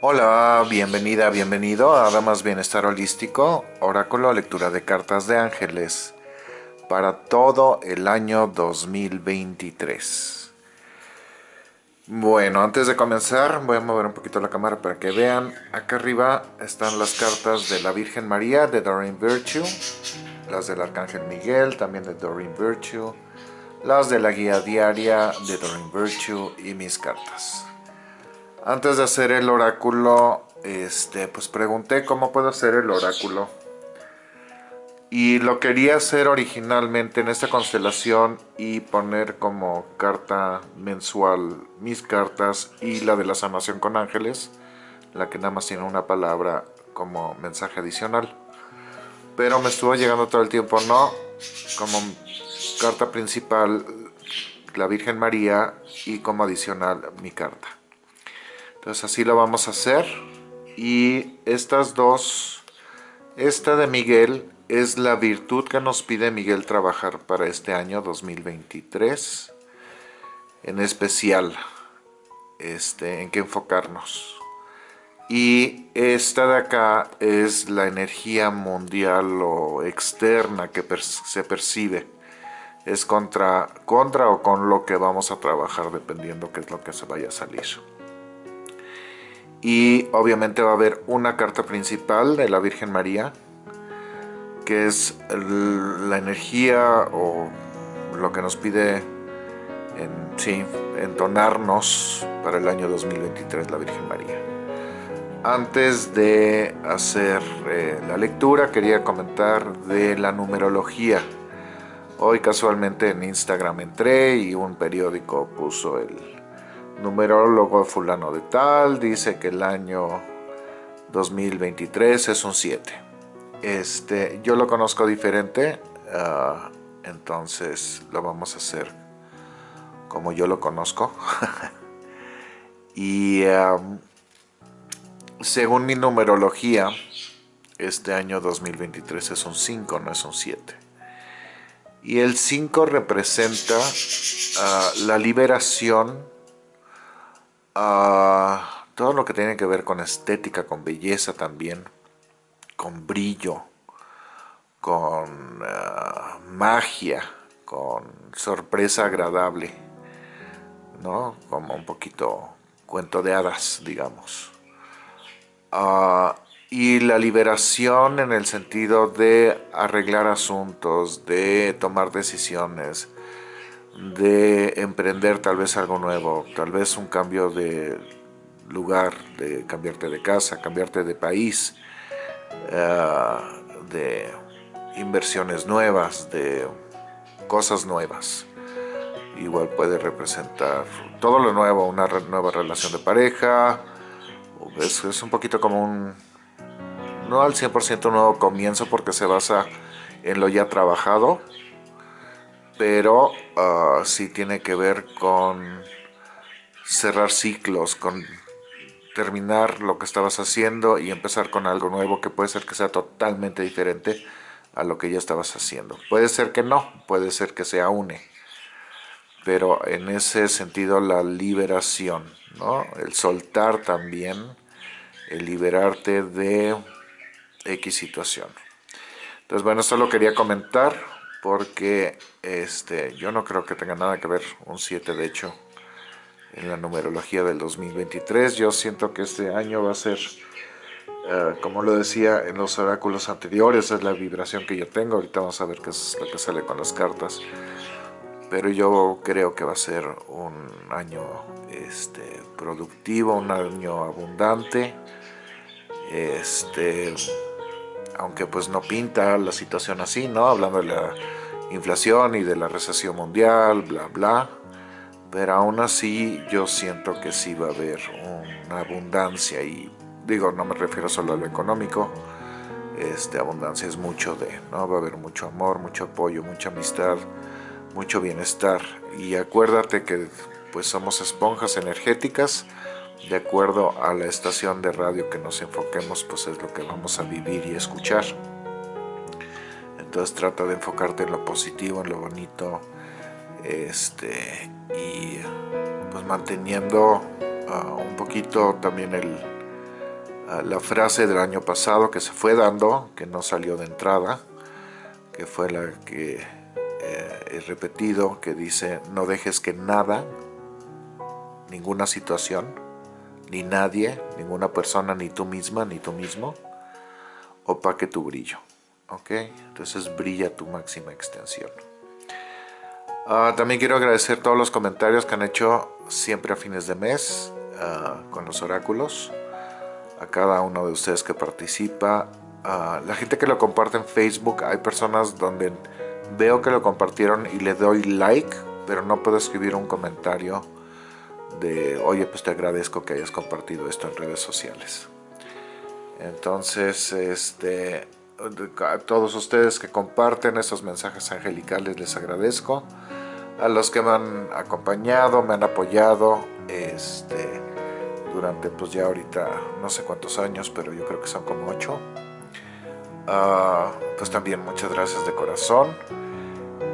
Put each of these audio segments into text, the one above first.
Hola, bienvenida, bienvenido a Damas Bienestar Holístico, Oráculo Lectura de Cartas de Ángeles para todo el año 2023. Bueno, antes de comenzar voy a mover un poquito la cámara para que vean. Acá arriba están las cartas de la Virgen María de Doreen Virtue, las del Arcángel Miguel también de Doreen Virtue, las de la guía diaria de Doreen Virtue y mis cartas. Antes de hacer el oráculo, este, pues pregunté cómo puedo hacer el oráculo. Y lo quería hacer originalmente en esta constelación y poner como carta mensual mis cartas y la de la sanación con ángeles, la que nada más tiene una palabra como mensaje adicional. Pero me estuvo llegando todo el tiempo, no, como carta principal la Virgen María y como adicional mi carta. Entonces así lo vamos a hacer. Y estas dos, esta de Miguel es la virtud que nos pide Miguel trabajar para este año 2023. En especial, este, en qué enfocarnos. Y esta de acá es la energía mundial o externa que se percibe. Es contra, contra o con lo que vamos a trabajar dependiendo qué es lo que se vaya a salir y obviamente va a haber una carta principal de la Virgen María que es la energía o lo que nos pide en, sí, entonarnos para el año 2023 la Virgen María. Antes de hacer eh, la lectura quería comentar de la numerología. Hoy casualmente en Instagram entré y un periódico puso el, numerólogo fulano de tal dice que el año 2023 es un 7. Este, yo lo conozco diferente, ah, entonces lo vamos a hacer como yo lo conozco. y según mi numerología, este año 2023 es un 5, no es un 7. Y el 5 representa ah, la liberación todo lo que tiene que ver con estética, con belleza también, con brillo, con ah, magia, con sorpresa agradable, ¿no? Como un poquito cuento de hadas, digamos. Ah, y la liberación en el sentido de arreglar asuntos, de tomar decisiones, de emprender tal vez algo nuevo, tal vez un cambio de lugar, de cambiarte de casa, cambiarte de país, eh, de inversiones nuevas, de cosas nuevas. Igual puede representar todo lo nuevo, una nueva relación de pareja, es, es un poquito como un, no al 100% un nuevo comienzo porque se basa en lo ya trabajado, pero uh, sí tiene que ver con cerrar ciclos, con terminar lo que estabas haciendo y empezar con algo nuevo que puede ser que sea totalmente diferente a lo que ya estabas haciendo. Puede ser que no, puede ser que se une, pero en ese sentido la liberación, ¿no? el soltar también, el liberarte de X situación. Entonces bueno, esto lo quería comentar porque este, yo no creo que tenga nada que ver un 7 de hecho en la numerología del 2023. Yo siento que este año va a ser, eh, como lo decía en los oráculos anteriores, es la vibración que yo tengo. Ahorita vamos a ver qué es lo que sale con las cartas. Pero yo creo que va a ser un año este, productivo, un año abundante. Este, aunque pues no pinta la situación así, ¿no? Hablando de la inflación y de la recesión mundial, bla, bla. Pero aún así yo siento que sí va a haber una abundancia y digo, no me refiero solo a lo económico, este, abundancia es mucho de, ¿no? Va a haber mucho amor, mucho apoyo, mucha amistad, mucho bienestar. Y acuérdate que pues somos esponjas energéticas, de acuerdo a la estación de radio que nos enfoquemos, pues es lo que vamos a vivir y escuchar. Entonces trata de enfocarte en lo positivo, en lo bonito, este, y pues manteniendo ah, un poquito también el, ah, la frase del año pasado que se fue dando, que no salió de entrada, que fue la que eh, he repetido, que dice, no dejes que nada, ninguna situación, ni nadie, ninguna persona, ni tú misma, ni tú mismo, opaque tu brillo. ¿Ok? Entonces brilla tu máxima extensión. Ah, también quiero agradecer todos los comentarios que han hecho siempre a fines de mes ah, con los oráculos. A cada uno de ustedes que participa. a la gente que lo comparte en Facebook. Hay personas donde veo que lo compartieron y le doy like. Pero no puedo escribir un comentario de oye pues te agradezco que hayas compartido esto en redes sociales. Entonces este a todos ustedes que comparten esos mensajes angelicales les agradezco a los que me han acompañado, me han apoyado este, durante pues ya ahorita no sé cuántos años, pero yo creo que son como ocho. Ah, pues también muchas gracias de corazón.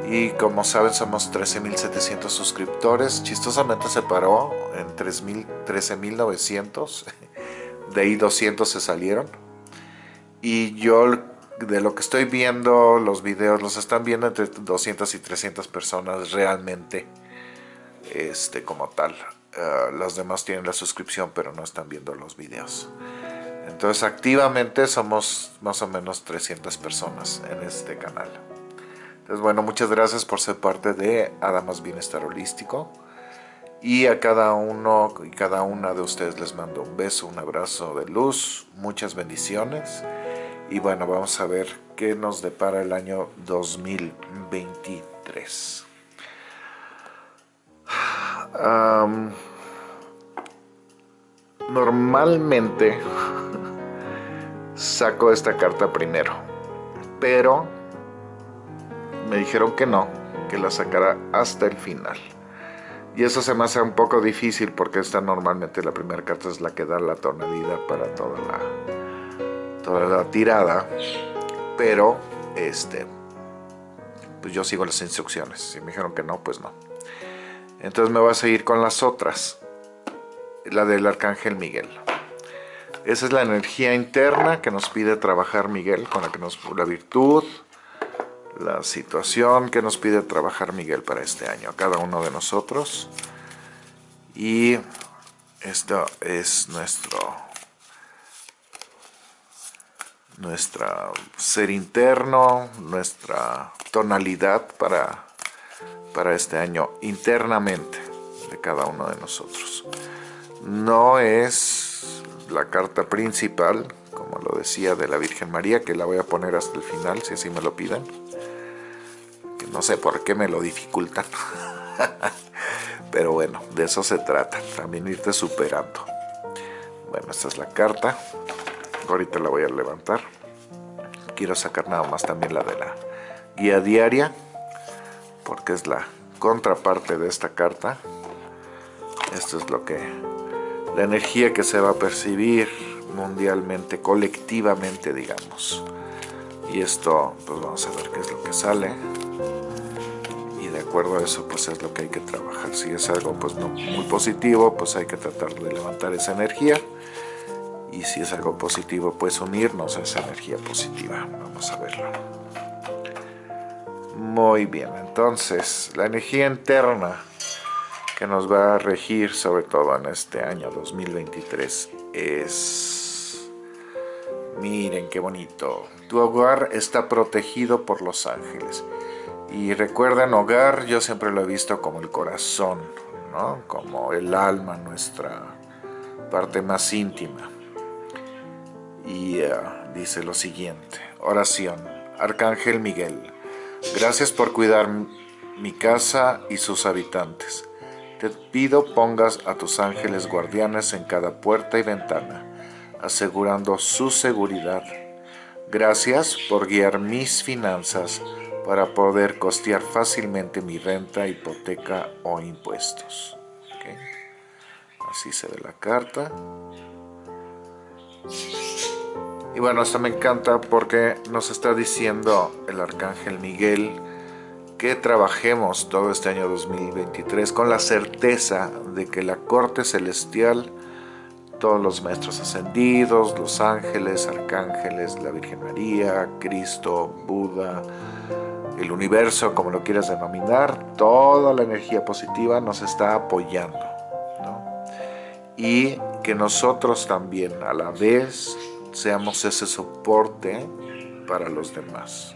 Y como saben somos 13.700 suscriptores. Chistosamente se paró en 13.900. De ahí 200 se salieron. Y yo de lo que estoy viendo, los videos los están viendo entre 200 y 300 personas realmente este, como tal. Uh, los demás tienen la suscripción pero no están viendo los videos. Entonces activamente somos más o menos 300 personas en este canal. Entonces bueno, muchas gracias por ser parte de Adamas Bienestar Holístico. Y a cada uno y cada una de ustedes les mando un beso, un abrazo de luz, muchas bendiciones y bueno, vamos a ver qué nos depara el año 2023. normalmente saco esta carta primero, pero me dijeron que no, que la sacara hasta el final. Y eso se me hace un poco difícil porque esta normalmente la primera carta es la que da la tonalidad para toda la, toda la tirada, pero este, pues yo sigo las instrucciones. Si me dijeron que no, pues no. Entonces me voy a seguir con las otras. La del Arcángel Miguel. Esa es la energía interna que nos pide trabajar Miguel, con la que nos la virtud, la situación que nos pide trabajar Miguel para este año, a cada uno de nosotros. Y esto es nuestro nuestra ser interno, nuestra tonalidad para, para este año internamente de cada uno de nosotros. No es la carta principal, como lo decía, de la Virgen María, que la voy a poner hasta el final, si así me lo piden. No sé por qué me lo dificultan. Pero bueno, de eso se trata, también irte superando. Bueno, esta es la carta ahorita la voy a levantar quiero sacar nada más también la de la guía diaria porque es la contraparte de esta carta esto es lo que la energía que se va a percibir mundialmente colectivamente digamos y esto pues vamos a ver qué es lo que sale y de acuerdo a eso pues es lo que hay que trabajar. Si es algo pues no muy positivo pues hay que tratar de levantar esa energía. Y si es algo positivo pues unirnos a esa energía positiva. Vamos a verlo. Muy bien entonces la energía interna que nos va a regir sobre todo en este año 2023 es miren qué bonito tu hogar está protegido por los ángeles y recuerden hogar yo siempre lo he visto como el corazón ¿no? como el alma nuestra parte más íntima y eh, dice lo siguiente, oración, Arcángel Miguel, gracias por cuidar mi casa y sus habitantes. Te pido pongas a tus ángeles guardianes en cada puerta y ventana, asegurando su seguridad. Gracias por guiar mis finanzas para poder costear fácilmente mi renta, hipoteca o impuestos. Así se ve la carta. Y bueno, esto me encanta porque nos está diciendo el Arcángel Miguel que trabajemos todo este año 2023 con la certeza de que la corte celestial todos los maestros ascendidos, los ángeles, arcángeles, la Virgen María, Cristo, Buda, el universo, como lo quieras denominar, toda la energía positiva nos está apoyando. Y que nosotros también a la vez seamos ese soporte para los demás.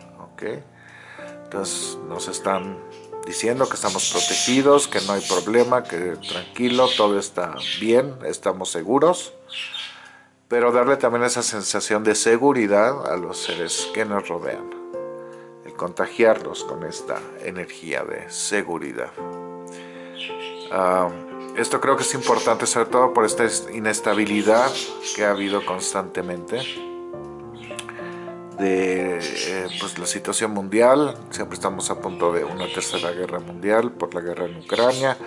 Entonces nos están diciendo que estamos protegidos, que no hay problema, que tranquilo, todo está bien, estamos seguros. Pero darle también esa sensación de seguridad a los seres que nos rodean contagiarlos con esta energía de seguridad. esto creo que es importante, sobre todo por esta inestabilidad que ha habido constantemente de eh, pues, la situación mundial. Siempre estamos a punto de una tercera guerra mundial por la guerra en Ucrania,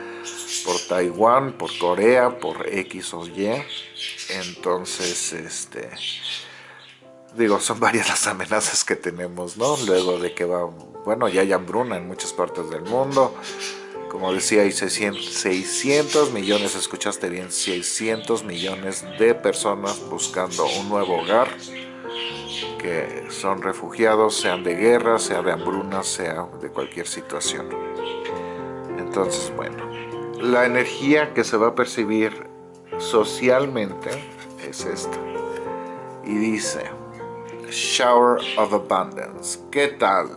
por Taiwán, por Corea, por X o Y. Entonces, este digo, son varias las amenazas que tenemos, ¿no? Luego de que va, bueno, ya hay hambruna en muchas partes del mundo. Como decía, hay 600, millones, escuchaste bien, 600 millones de personas buscando un nuevo hogar, que son refugiados, sean de guerra, sea de hambruna, sea de cualquier situación. Entonces, bueno, la energía que se va a percibir socialmente es esta. Y dice, shower of abundance. ¿Qué tal?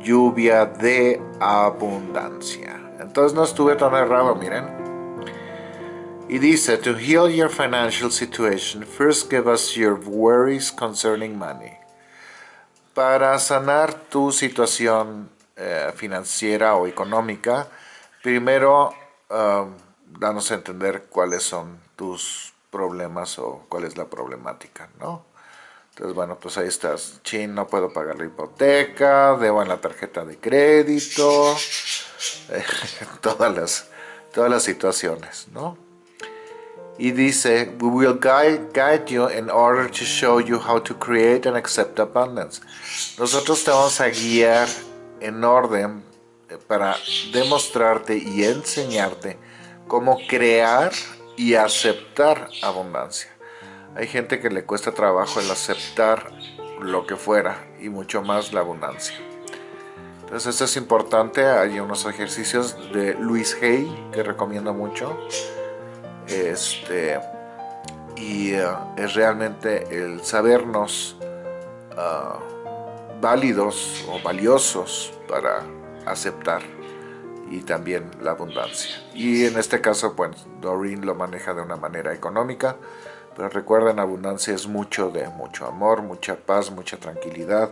Lluvia de abundancia. Entonces no estuve tan errado, miren. Y dice, to heal your financial situation, first give us your worries concerning money. Para sanar tu situación eh, financiera o económica, primero um, danos a entender cuáles son tus problemas o cuál es la problemática, ¿no? Entonces, bueno, pues ahí estás. Chin, no puedo pagar la hipoteca, debo en la tarjeta de crédito, todas, las, todas las situaciones, ¿no? Y dice, we will guide, you in order to show you how to create and accept abundance. Nosotros te vamos a guiar en orden eh, para demostrarte y enseñarte cómo crear y aceptar abundancia. Hay gente que le cuesta trabajo el aceptar lo que fuera y mucho más la abundancia. Entonces esto es importante, hay unos ejercicios de Luis Hay que recomiendo mucho. Este, y uh, es realmente el sabernos uh, válidos o valiosos para aceptar y también la abundancia. Y en este caso, pues Doreen lo maneja de una manera económica, pero recuerden, abundancia es mucho de mucho amor, mucha paz, mucha tranquilidad,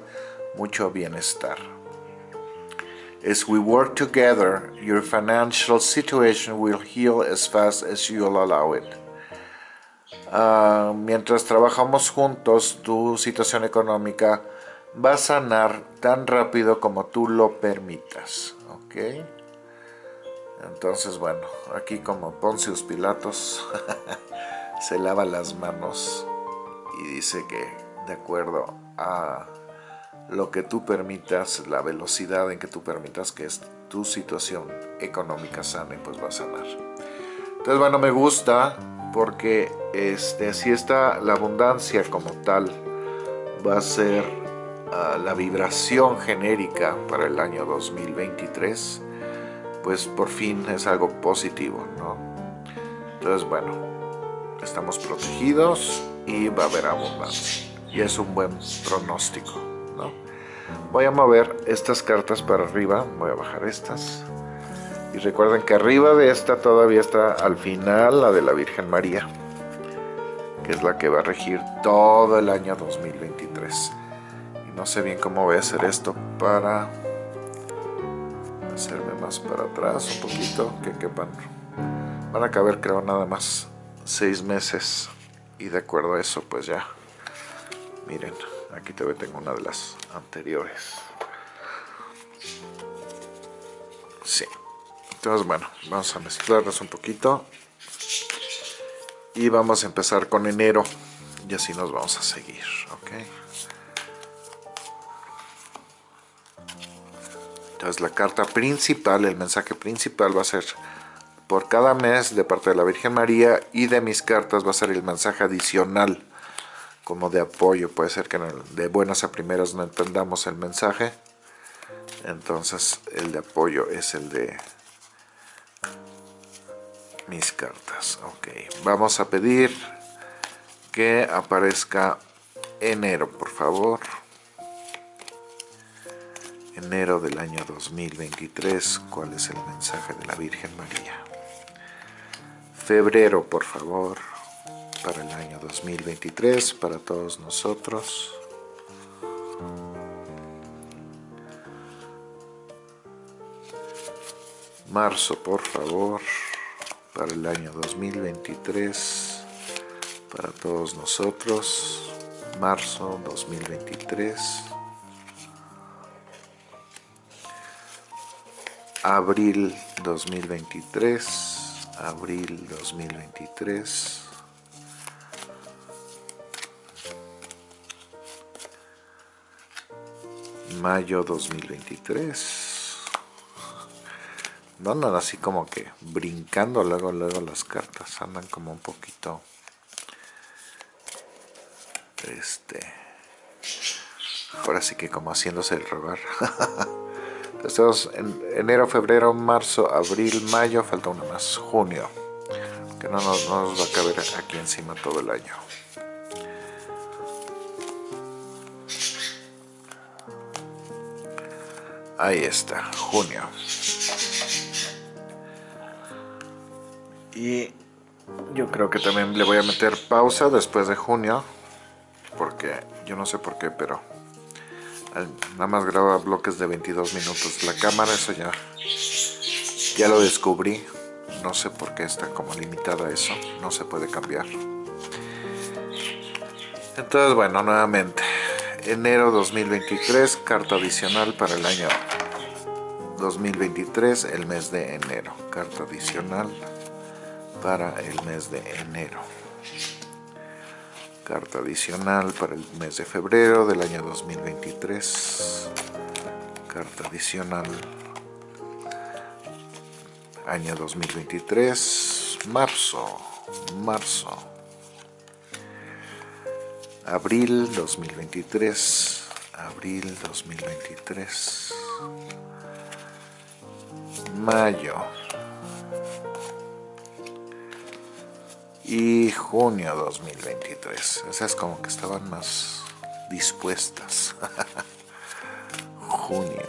mucho bienestar. As we work together, your financial situation will heal as fast as you'll allow it. Ah, mientras trabajamos juntos, tu situación económica va a sanar tan rápido como tú lo permitas. ¿Ok? Entonces, bueno, aquí como Poncius Pilatos. se lava las manos y dice que de acuerdo a lo que tú permitas, la velocidad en que tú permitas que es tu situación económica sane, pues va a sanar. Entonces, bueno, me gusta porque este, si está la abundancia como tal va a ser ah, la vibración genérica para el año 2023, pues por fin es algo positivo, ¿no? Entonces, bueno, estamos protegidos y va a haber abundancia. Y es un buen pronóstico, ¿no? Voy a mover estas cartas para arriba, voy a bajar estas. Y recuerden que arriba de esta todavía está al final la de la Virgen María, que es la que va a regir todo el año 2023. Y no sé bien cómo voy a hacer esto para hacerme más para atrás un poquito, que quepan. Van a caber creo nada más seis meses. Y de acuerdo a eso pues ya. Miren aquí todavía tengo una de las anteriores. Sí. Entonces bueno vamos a mezclarlas un poquito. Y vamos a empezar con enero. Y así nos vamos a seguir ok entonces la carta principal el mensaje principal va a ser por cada mes de parte de la Virgen María y de mis cartas va a ser el mensaje adicional como de apoyo. Puede ser que de buenas a primeras no entendamos el mensaje. Entonces el de apoyo es el de mis cartas. Ok, vamos a pedir que aparezca enero, por favor. Enero del año 2023. ¿Cuál es el mensaje de la Virgen María? Febrero, por favor, para el año 2023, para todos nosotros. Marzo, por favor, para el año 2023, para todos nosotros. Marzo 2023. Abril 2023 abril 2023 mayo 2023 no andan así como que brincando luego luego las cartas andan como un poquito este ahora sí que como haciéndose el rogar Estamos en enero, febrero, marzo, abril, mayo, falta uno más, junio, que no nos, va a caber aquí encima todo el año. Ahí está, junio. Y yo creo que también le voy a meter pausa después de junio, porque yo no sé por qué, pero nada más graba bloques de 22 minutos. La cámara eso ya ya lo descubrí. No sé por qué está como limitada eso. No se puede cambiar. Entonces bueno nuevamente. Enero 2023 carta adicional para el año 2023 el mes de enero. Carta adicional para el mes de enero carta adicional para el mes de febrero del año 2023 carta adicional año 2023 marzo marzo abril 2023 abril 2023 mayo y junio 2023. Esas como que estaban más dispuestas. junio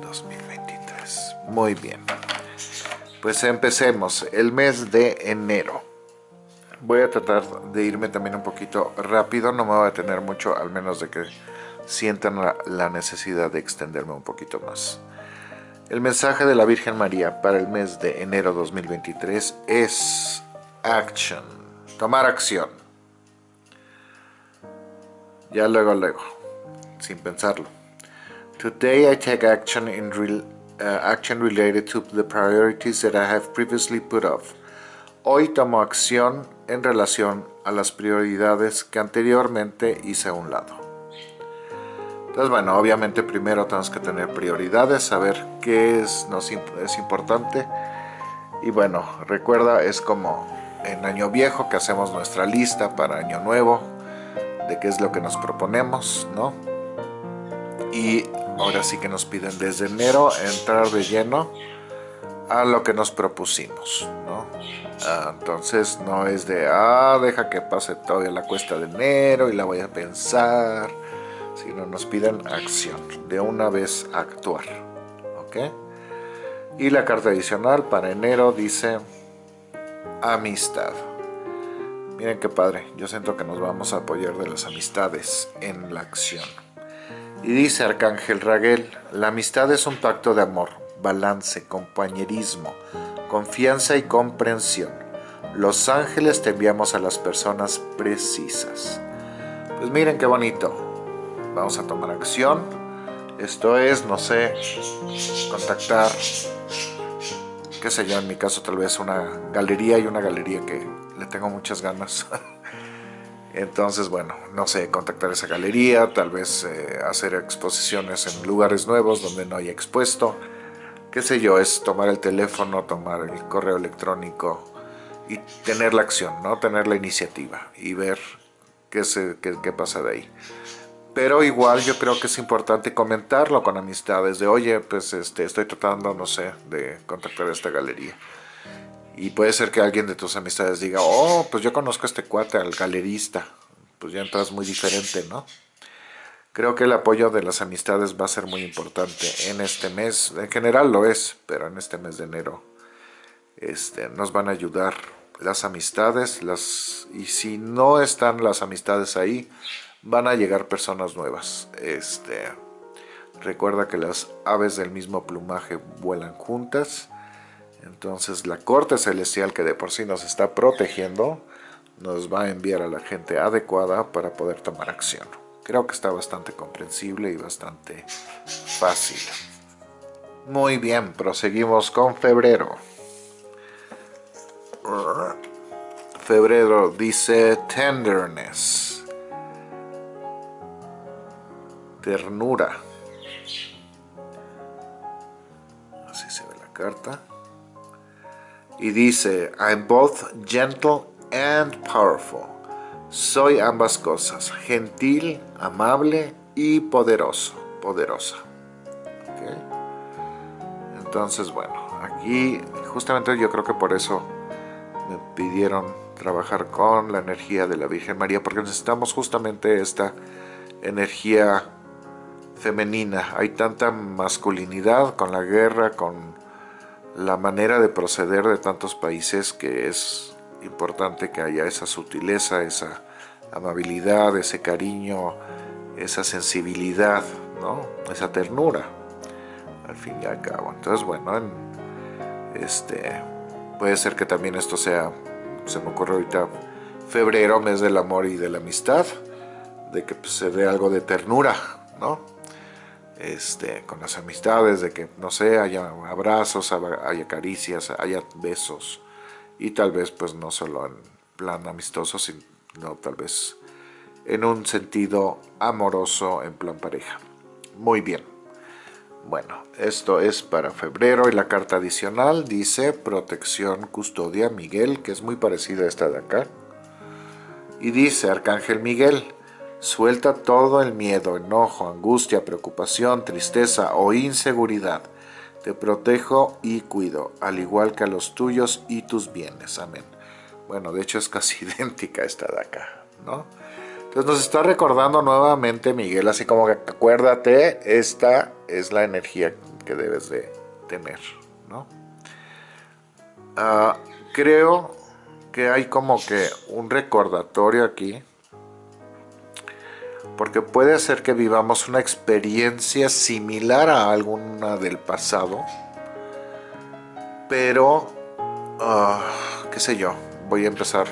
2023. Muy bien. Pues empecemos. El mes de enero. Voy a tratar de irme también un poquito rápido. No me voy a tener mucho, al menos de que sientan la necesidad de extenderme un poquito más. El mensaje de la Virgen María para el mes de enero 2023 es action. Tomar acción. Ya luego, luego. Sin pensarlo. Today I take action in real, uh, action related to the priorities that I have previously put off. Hoy tomo acción en relación a las prioridades que anteriormente hice a un lado. Entonces, bueno, obviamente primero tenemos que tener prioridades, saber qué es, nos, es importante. Y bueno, recuerda, es como en Año Viejo que hacemos nuestra lista para Año Nuevo de qué es lo que nos proponemos, ¿no? Y ahora sí que nos piden desde enero entrar de lleno a lo que nos propusimos, ¿no? Ah, entonces no es de, ah, deja que pase todavía la cuesta de enero y la voy a pensar, sino nos piden acción, de una vez actuar, ¿ok? Y la carta adicional para enero dice amistad. Miren qué padre, yo siento que nos vamos a apoyar de las amistades en la acción. Y dice Arcángel Raguel, la amistad es un pacto de amor, balance, compañerismo, confianza y comprensión. Los ángeles te enviamos a las personas precisas. Pues miren qué bonito. Vamos a tomar acción. Esto es, no sé, contactar qué sé yo, en mi caso tal vez una galería y una galería que le tengo muchas ganas. Entonces, bueno, no sé, contactar esa galería, tal vez eh, hacer exposiciones en lugares nuevos donde no haya expuesto. qué sé yo, es tomar el teléfono, tomar el correo electrónico y tener la acción, ¿no? Tener la iniciativa y ver qué, se, qué, qué pasa de ahí. Pero igual yo creo que es importante comentarlo con amistades de, oye, pues este, estoy tratando, no sé, de contactar a esta galería. Y puede ser que alguien de tus amistades diga, oh, pues yo conozco a este cuate, al galerista. Pues ya entras muy diferente, ¿no? Creo que el apoyo de las amistades va a ser muy importante en este mes. En general lo es, pero en este mes de enero este, nos van a ayudar las amistades. Las, y si no están las amistades ahí, van a llegar personas nuevas. Este, recuerda que las aves del mismo plumaje vuelan juntas. Entonces la corte celestial que de por sí nos está protegiendo nos va a enviar a la gente adecuada para poder tomar acción. Creo que está bastante comprensible y bastante fácil. Muy bien, proseguimos con febrero. Febrero dice tenderness. Ternura. Así se ve la carta y dice, I'm both gentle and powerful. Soy ambas cosas, gentil, amable y poderoso, poderosa. Entonces, bueno, aquí justamente yo creo que por eso me pidieron trabajar con la energía de la Virgen María, porque necesitamos justamente esta energía femenina. Hay tanta masculinidad con la guerra, con la manera de proceder de tantos países que es importante que haya esa sutileza, esa amabilidad, ese cariño, esa sensibilidad, ¿no? esa ternura, al fin y al cabo. Entonces, bueno, este, puede ser que también esto sea, se me ocurre ahorita, febrero, mes del amor y de la amistad, de que pues, se dé algo de ternura, ¿no? Este, con las amistades, de que, no sé, haya abrazos, haya caricias, haya besos, y tal vez pues no solo en plan amistoso, sino tal vez en un sentido amoroso, en plan pareja. Muy bien. Bueno, esto es para febrero y la carta adicional dice protección, custodia, Miguel, que es muy parecida a esta de acá. Y dice Arcángel Miguel, Suelta todo el miedo, enojo, angustia, preocupación, tristeza o inseguridad. Te protejo y cuido, al igual que a los tuyos y tus bienes. Amén. Bueno, de hecho es casi idéntica esta de acá, ¿no? Entonces nos está recordando nuevamente Miguel, así como que acuérdate, esta es la energía que debes de tener, ¿no? Ah, creo que hay como que un recordatorio aquí porque puede ser que vivamos una experiencia similar a alguna del pasado, pero, ah, qué sé yo, voy a empezar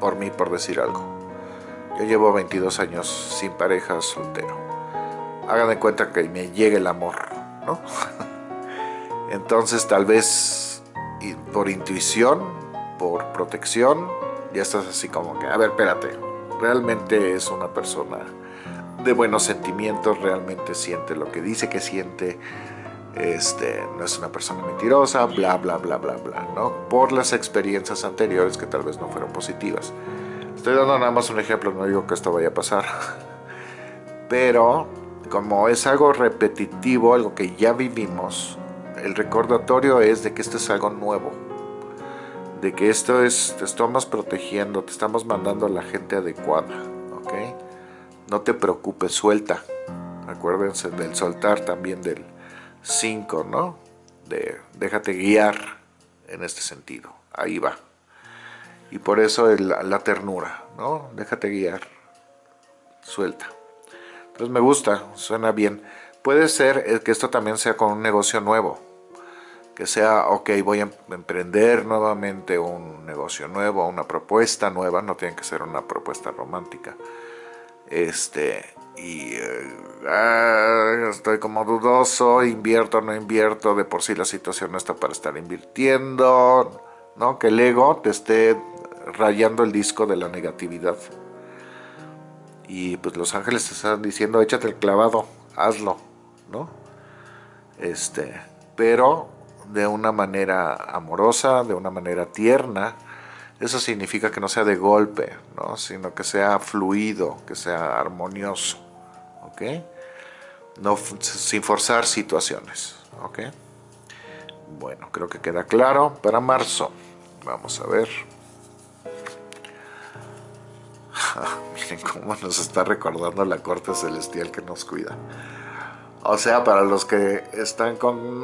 por mí, por decir algo. Yo llevo 22 años sin pareja, soltero. Hagan de cuenta que me llegue el amor, ¿no? Entonces tal vez por intuición, por protección, ya estás así como que, a ver, espérate, realmente es una persona de buenos sentimientos, realmente siente lo que dice que siente, este, no es una persona mentirosa, bla, bla, bla, bla, bla, ¿no? Por las experiencias anteriores que tal vez no fueron positivas. Estoy dando nada más un ejemplo, no digo que esto vaya a pasar, pero como es algo repetitivo, algo que ya vivimos, el recordatorio es de que esto es algo nuevo, de que esto es, te estamos protegiendo, te estamos mandando a la gente adecuada, ¿ok? No te preocupes, suelta. Acuérdense del soltar también del 5, ¿no? De déjate guiar en este sentido. Ahí va. Y por eso la, ternura, ¿no? Déjate guiar. Suelta. Entonces me gusta, suena bien. Puede ser que esto también sea con un negocio nuevo que sea, ok, voy a emprender nuevamente un negocio nuevo, una propuesta nueva, no tiene que ser una propuesta romántica. Este, y eh, ah, estoy como dudoso, invierto, no invierto, de por sí la situación no está para estar invirtiendo, ¿no? Que el ego te esté rayando el disco de la negatividad. Y pues los ángeles te están diciendo, échate el clavado, hazlo, ¿no? este, pero de una manera amorosa, de una manera tierna, eso significa que no sea de golpe, ¿no? sino que sea fluido, que sea armonioso, ¿ok? No, sin forzar situaciones, ¿ok? Bueno, creo que queda claro. Para marzo, vamos a ver. Miren cómo nos está recordando la corte celestial que nos cuida. O sea, para los que están con...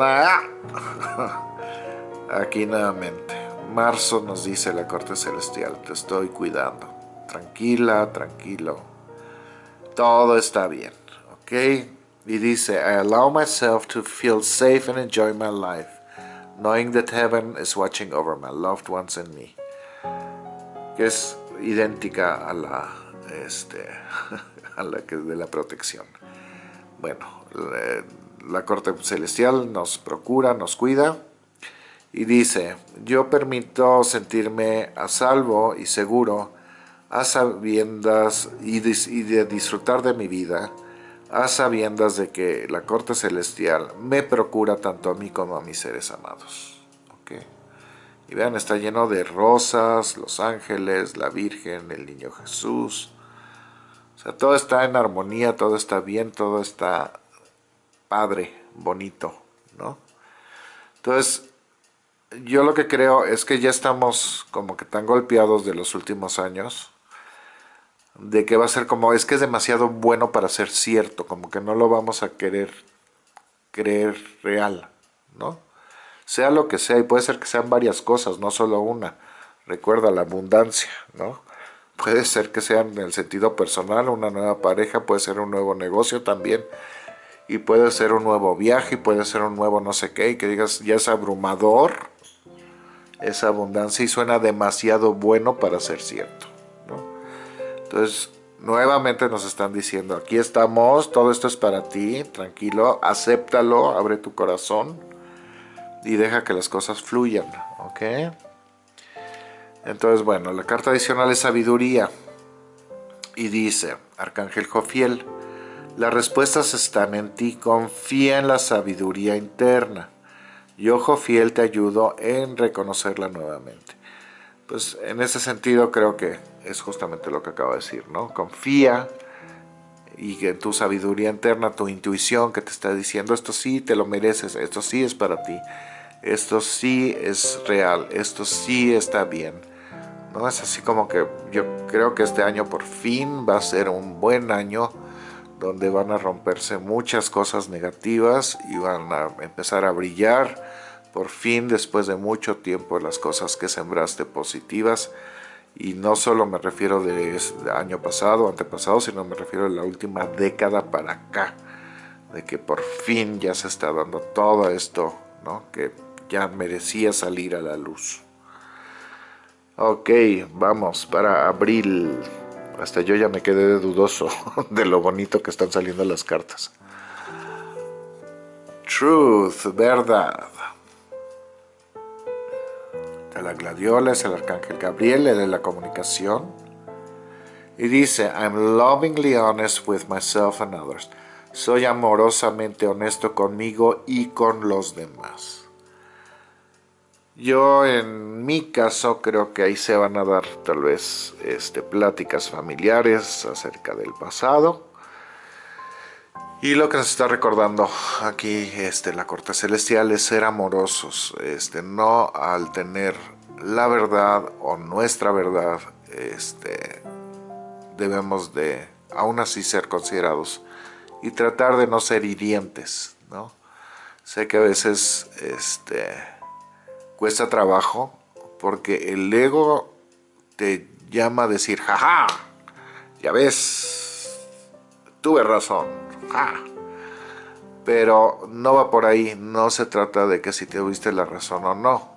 Aquí nuevamente. Marzo nos dice la corte celestial, te estoy cuidando. Tranquila, tranquilo. Todo está bien, ¿ok? Y dice, I allow myself to feel safe and enjoy my life, knowing that heaven is watching over my loved ones and me. Que es idéntica a la, este, a la que de la protección. Bueno, la, corte celestial nos procura, nos cuida y dice, yo permito sentirme a salvo y seguro a sabiendas y, de disfrutar de mi vida a sabiendas de que la corte celestial me procura tanto a mí como a mis seres amados. Y vean, está lleno de rosas, los ángeles, la Virgen, el Niño Jesús. Todo está en armonía, todo está bien, todo está padre, bonito, ¿no? Entonces, yo lo que creo es que ya estamos como que tan golpeados de los últimos años, de que va a ser como, es que es demasiado bueno para ser cierto, como que no lo vamos a querer creer real, ¿no? Sea lo que sea, y puede ser que sean varias cosas, no solo una. Recuerda la abundancia, ¿no? Puede ser que sea en el sentido personal, una nueva pareja, puede ser un nuevo negocio también, y puede ser un nuevo viaje, y puede ser un nuevo no sé qué, y que digas, ya es abrumador esa abundancia y suena demasiado bueno para ser cierto. ¿no? Entonces, nuevamente nos están diciendo, aquí estamos, todo esto es para ti, tranquilo, acéptalo, abre tu corazón y deja que las cosas fluyan, ¿ok? Entonces, bueno, la carta adicional es sabiduría y dice, Arcángel Jofiel, las respuestas están en ti, confía en la sabiduría interna. Y ojo fiel te ayudo en reconocerla nuevamente. Pues en ese sentido creo que es justamente lo que acabo de decir, ¿no? Confía y que tu sabiduría interna, tu intuición que te está diciendo esto sí te lo mereces, esto sí es para ti, esto sí es real, esto sí está bien. ¿No? Es así como que yo creo que este año por fin va a ser un buen año donde van a romperse muchas cosas negativas y van a empezar a brillar por fin después de mucho tiempo las cosas que sembraste positivas y no solo me refiero de, año pasado, antepasado, sino me refiero a la última década para acá, de que por fin ya se está dando todo esto, ¿no? que ya merecía salir a la luz. Ok, vamos para abril. Hasta yo ya me quedé dudoso de lo bonito que están saliendo las cartas. Truth, verdad. La gladiola es el arcángel Gabriel, él es la comunicación. Y dice, I'm lovingly honest with myself and others. Soy amorosamente honesto conmigo y con los demás. Yo en mi caso creo que ahí se van a dar tal vez este, pláticas familiares acerca del pasado. Y lo que nos está recordando aquí este, la corte celestial es ser amorosos, este, no al tener la verdad o nuestra verdad, este, debemos de aún así ser considerados y tratar de no ser hirientes, ¿no? Sé que a veces este, cuesta trabajo porque el ego te llama a decir, jaja, ya ves, tuve razón, Pero no va por ahí, no se trata de que si tuviste la razón o no.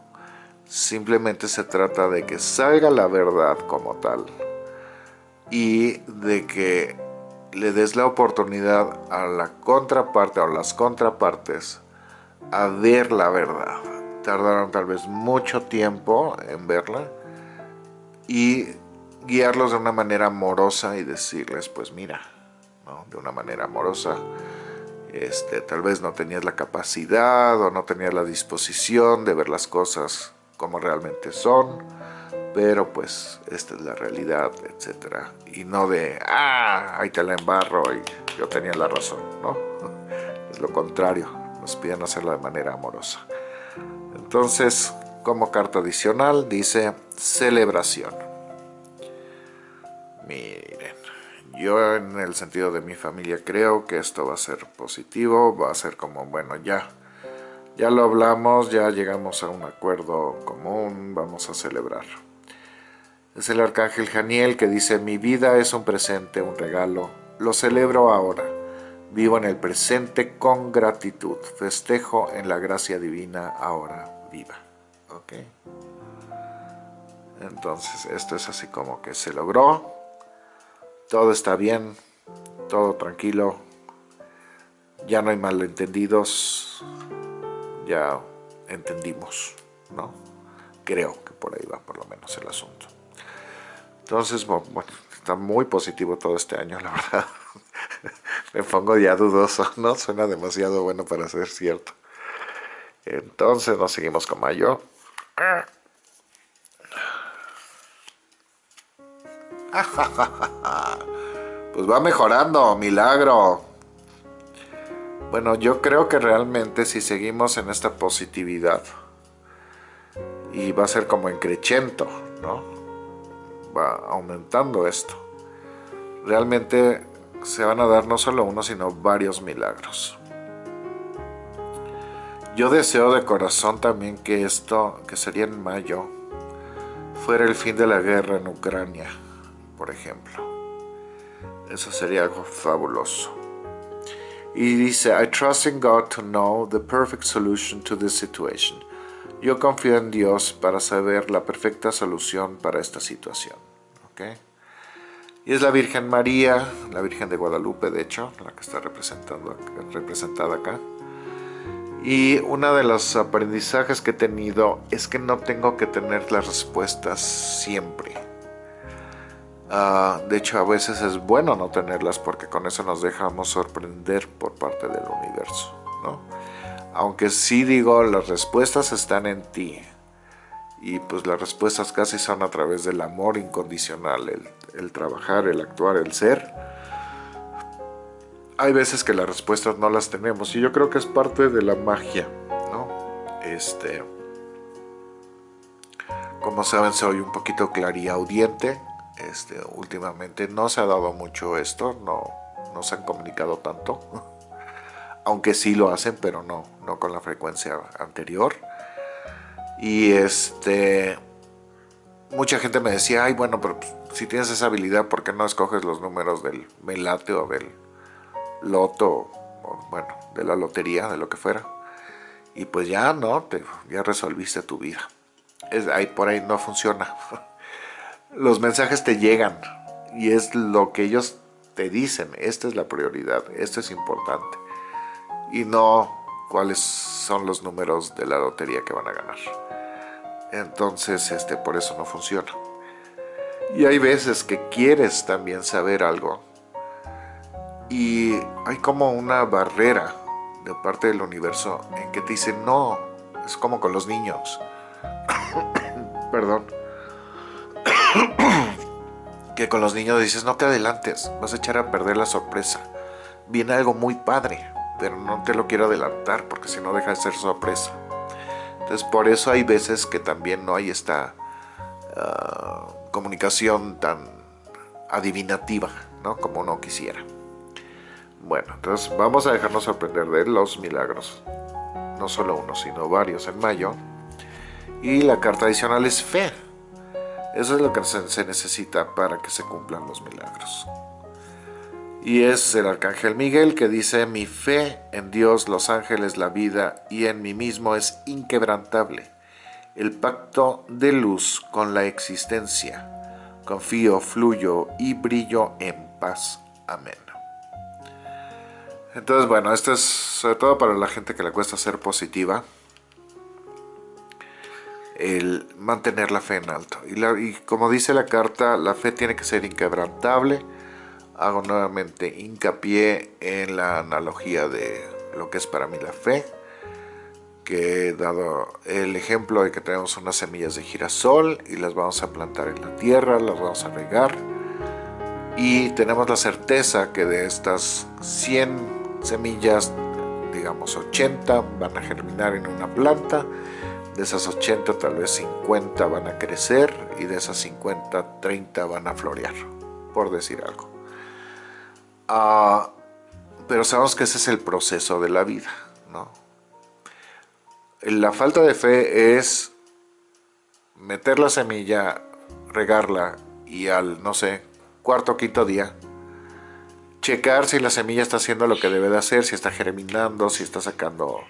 Simplemente se trata de que salga la verdad como tal y de que le des la oportunidad a la contraparte o las contrapartes a ver la verdad tardaron tal vez mucho tiempo en verla y guiarlos de una manera amorosa y decirles, pues mira, de una manera amorosa, este, tal vez no tenías la capacidad o no tenías la disposición de ver las cosas como realmente son, pero pues esta es la realidad, etc. Y no de, ah, ahí te la embarro y yo tenía la razón, ¿no? Es lo contrario, nos piden hacerlo de manera amorosa. Entonces, como carta adicional dice celebración. Miren, yo en el sentido de mi familia creo que esto va a ser positivo, va a ser como, bueno, ya, ya lo hablamos, ya llegamos a un acuerdo común, vamos a celebrar. Es el arcángel Janiel que dice, mi vida es un presente, un regalo, lo celebro ahora. Vivo en el presente con gratitud, festejo en la gracia divina ahora viva. ¿Ok? Entonces esto es así como que se logró, todo está bien, todo tranquilo, ya no hay malentendidos, ya entendimos, ¿no? Creo que por ahí va por lo menos el asunto. Entonces, bueno, está muy positivo todo este año, la verdad. Me pongo ya dudoso, ¿no? Suena demasiado bueno para ser cierto. Entonces nos seguimos con mayo. Pues va mejorando, milagro. Bueno, yo creo que realmente si seguimos en esta positividad y va a ser como encrechento, ¿no? Va aumentando esto. Realmente se van a dar no solo uno, sino varios milagros. Yo deseo de corazón también que esto, que sería en mayo, fuera el fin de la guerra en Ucrania, por ejemplo. Eso sería algo fabuloso. Y dice, I trust in God to know the perfect solution to this situation. Yo confío en Dios para saber la perfecta solución para esta situación. Y es la Virgen María, la Virgen de Guadalupe, de hecho, la que está representando, representada acá. Y uno de los aprendizajes que he tenido es que no tengo que tener las respuestas siempre. Ah, de hecho, a veces es bueno no tenerlas porque con eso nos dejamos sorprender por parte del universo. Aunque sí digo, las respuestas están en ti. Y pues las respuestas casi son a través del amor incondicional, el trabajar, el actuar, el ser hay veces que las respuestas no las tenemos y yo creo que es parte de la magia, ¿no? Este, como saben soy un poquito clariaudiente, este, últimamente no se ha dado mucho esto, no, no se han comunicado tanto, aunque sí lo hacen, pero no, no con la frecuencia anterior. Y este, mucha gente me decía, ay bueno, pero si tienes esa habilidad, ¿por qué no escoges los números del melate o del loto, bueno, de la lotería, de lo que fuera. Y pues ya no, te, ya resolviste tu vida. Es, ahí por ahí no funciona. Los mensajes te llegan y es lo que ellos te dicen. Esta es la prioridad, esto es importante. Y no cuáles son los números de la lotería que van a ganar. Entonces, este, por eso no funciona. Y hay veces que quieres también saber algo y hay como una barrera de parte del universo en que te dice no, es como con los niños. Perdón. que con los niños dices no te adelantes, vas a echar a perder la sorpresa. Viene algo muy padre, pero no te lo quiero adelantar porque si no deja de ser sorpresa. Entonces por eso hay veces que también no hay esta ah, comunicación tan adivinativa, ¿no? Como uno quisiera. Bueno, entonces vamos a dejarnos sorprender de los milagros. No solo uno, sino varios en mayo. Y la carta adicional es fe. Eso es lo que se necesita para que se cumplan los milagros. Y es el arcángel Miguel que dice, mi fe en Dios, los ángeles, la vida y en mí mismo es inquebrantable. El pacto de luz con la existencia. Confío, fluyo y brillo en paz. Amén. Entonces, bueno, esto es sobre todo para la gente que le cuesta ser positiva. El mantener la fe en alto. Y, como dice la carta, la fe tiene que ser inquebrantable. hago nuevamente hincapié en la analogía de lo que es para mí la fe, que he dado el ejemplo de que tenemos unas semillas de girasol y las vamos a plantar en la tierra, las vamos a regar y tenemos la certeza que de estas 100 semillas, digamos 80 van a germinar en una planta, de esas 80 tal vez 50 van a crecer y de esas 50 30 van a florear, por decir algo. Ah, pero sabemos que ese es el proceso de la vida, ¿no? La falta de fe es meter la semilla, regarla y al, no sé, cuarto o quinto día, checar si la semilla está haciendo lo que debe de hacer, si está germinando, si está sacando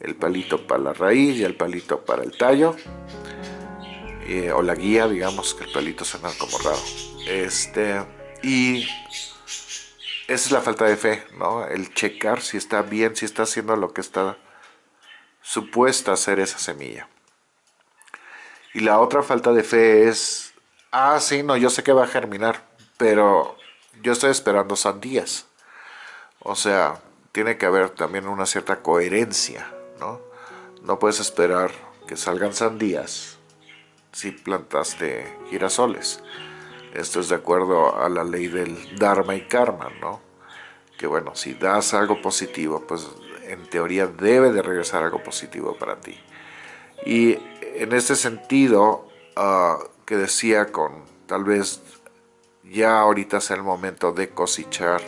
el palito para la raíz y el palito para el tallo, eh, o la guía, digamos, que el palito suena como raro. Este, y esa es la falta de fe, ¿no? El checar si está bien, si está haciendo lo que está supuesta hacer esa semilla. Y la otra falta de fe es, ah, sí, no, yo sé que va a germinar, pero yo estoy esperando sandías. O sea, tiene que haber también una cierta coherencia, ¿no? No puedes esperar que salgan sandías si plantaste girasoles. Esto es de acuerdo a la ley del Dharma y Karma, ¿no? Que bueno, si das algo positivo, pues en teoría debe de regresar algo positivo para ti. Y en este sentido, ah, que decía con tal vez ya ahorita es el momento de cosechar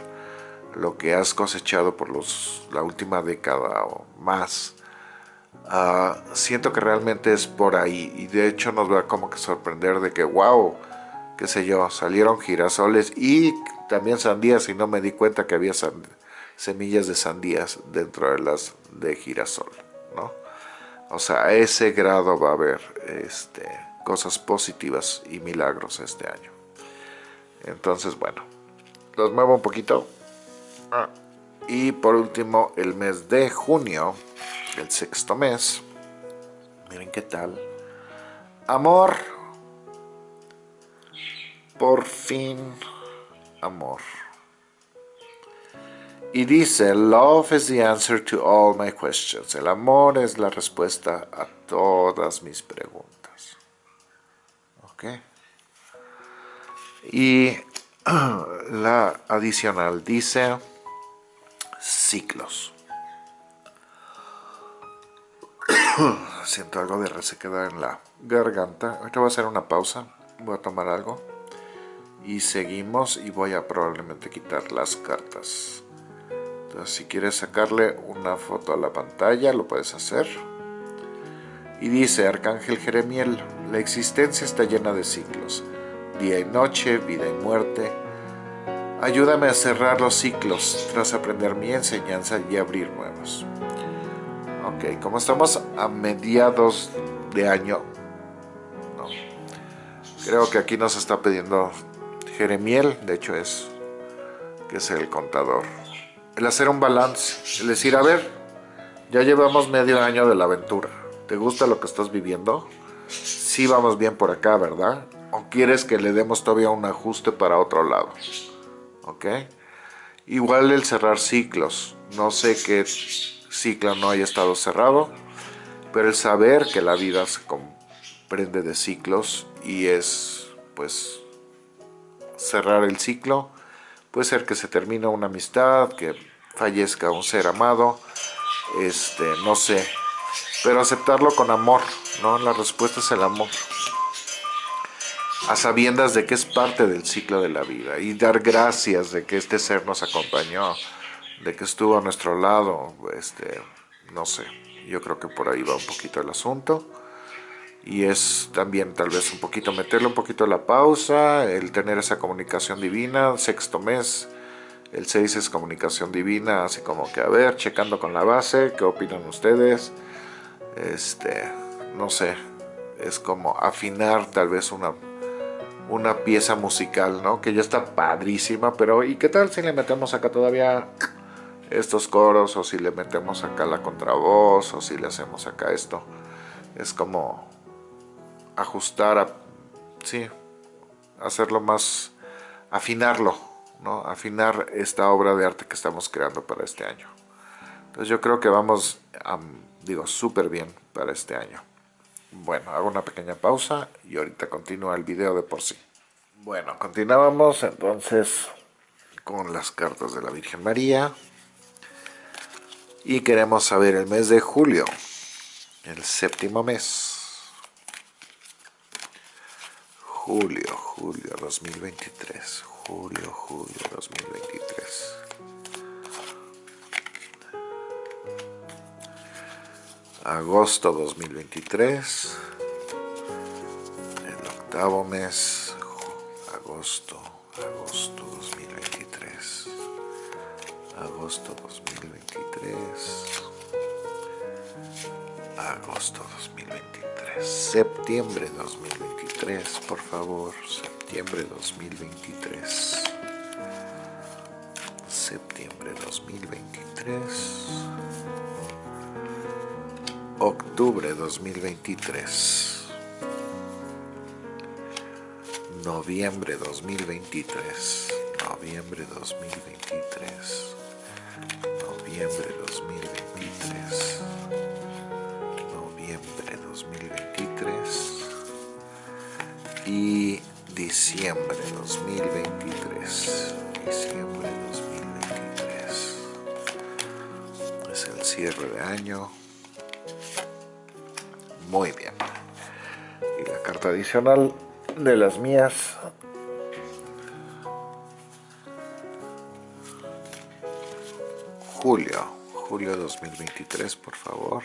lo que has cosechado por los, la última década o más, ah, siento que realmente es por ahí y de hecho nos va como que sorprender de que wow, qué sé yo, salieron girasoles y también sandías y no me di cuenta que había semillas de sandías dentro de las de girasol, ¿no? O sea, a ese grado va a haber este, cosas positivas y milagros este año. Entonces, bueno, los muevo un poquito. Ah, y por último, el mes de junio, el sexto mes. Miren qué tal. Amor por fin amor. Y dice, love is the answer to all my questions. El amor es la respuesta a todas mis preguntas. ¿Ok? Y la adicional dice, ciclos. Siento algo de resequedad en la garganta. Ahorita voy a hacer una pausa. Voy a tomar algo y seguimos y voy a probablemente quitar las cartas entonces si quieres sacarle una foto a la pantalla lo puedes hacer y dice Arcángel Jeremiel la existencia está llena de ciclos día y noche, vida y muerte ayúdame a cerrar los ciclos tras aprender mi enseñanza y abrir nuevos ok, como estamos a mediados de año creo que aquí nos está pidiendo Jeremiel, de hecho es que es el contador. El hacer un balance, el decir, a ver, ya llevamos medio año de la aventura. ¿Te gusta lo que estás viviendo? Sí vamos bien por acá, ¿verdad? ¿O quieres que le demos todavía un ajuste para otro lado? ¿Ok? Igual el cerrar ciclos. No sé qué ciclo no haya estado cerrado, pero el saber que la vida se comprende de ciclos y es, pues, cerrar el ciclo. Puede ser que se termine una amistad, que fallezca un ser amado, este, no sé. Pero aceptarlo con amor, ¿no? La respuesta es el amor. A sabiendas de que es parte del ciclo de la vida y dar gracias de que este ser nos acompañó, de que estuvo a nuestro lado, este, no sé. Yo creo que por ahí va un poquito el asunto y es también tal vez un poquito meterle un poquito la pausa, el tener esa comunicación divina, sexto mes, el 6 es comunicación divina, así como que a ver, checando con la base, ¿qué opinan ustedes? Este, no sé, es como afinar tal vez una, una pieza musical, ¿no? Que ya está padrísima, pero ¿y qué tal si le metemos acá todavía estos coros? O si le metemos acá la contravoz, o si le hacemos acá esto. Es como ajustar, a, sí, hacerlo más, afinarlo, ¿no? afinar esta obra de arte que estamos creando para este año. Entonces yo creo que vamos, digo, súper bien para este año. Bueno, hago una pequeña pausa y ahorita continúa el video de por sí. Bueno, continuábamos entonces con las cartas de la Virgen María. Y queremos saber el mes de julio, el séptimo mes. Julio, julio 2023. Julio, julio 2023. Agosto 2023. El octavo mes. Agosto, agosto 2023. Agosto 2023. Agosto 2023. Septiembre 2023, por favor. Septiembre 2023. Septiembre 2023. Octubre 2023. Noviembre 2023. Noviembre 2023. Noviembre 2023. De las mías. Julio. Julio 2023, por favor.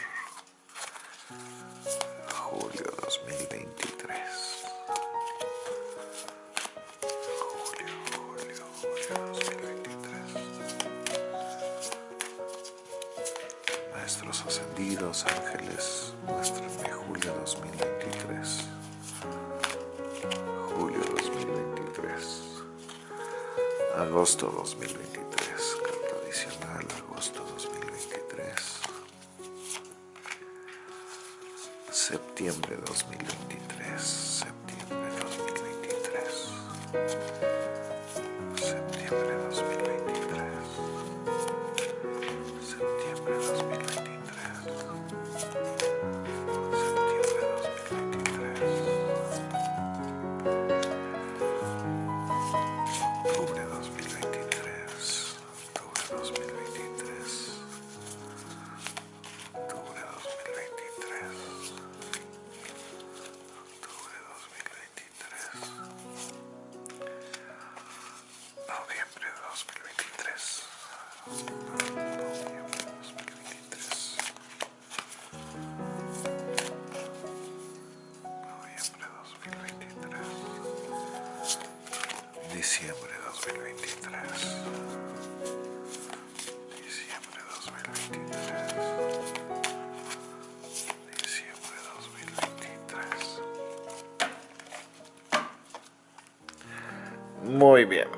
Muy bien.